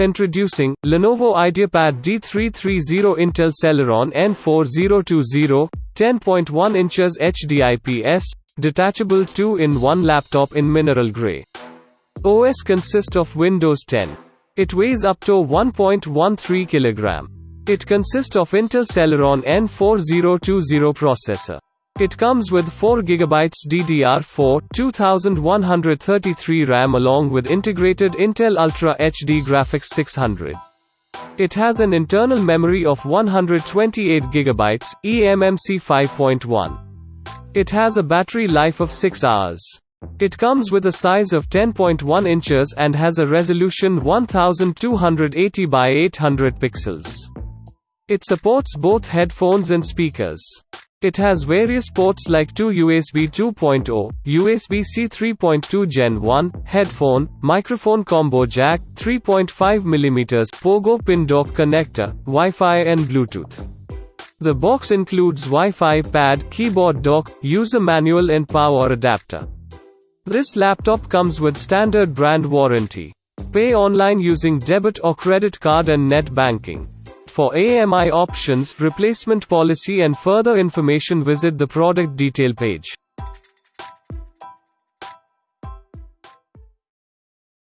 Introducing Lenovo IdeaPad D330 Intel Celeron N4020 10.1 inches HDIPS detachable 2-in-1 laptop in mineral gray. OS consists of Windows 10. It weighs up to 1.13 kg. It consists of Intel Celeron N4020 processor. It comes with 4GB DDR4, 2133 RAM along with integrated Intel Ultra HD Graphics 600. It has an internal memory of 128GB, eMMC 5.1. It has a battery life of 6 hours. It comes with a size of 10.1 inches and has a resolution 1280 by 800 pixels. It supports both headphones and speakers. It has various ports like 2 USB 2.0, USB-C 3.2 Gen 1, headphone, microphone combo jack, 3.5mm pogo pin dock connector, Wi-Fi and Bluetooth. The box includes Wi-Fi pad, keyboard dock, user manual and power adapter. This laptop comes with standard brand warranty. Pay online using debit or credit card and net banking. For EMI options, replacement policy and further information visit the product detail page.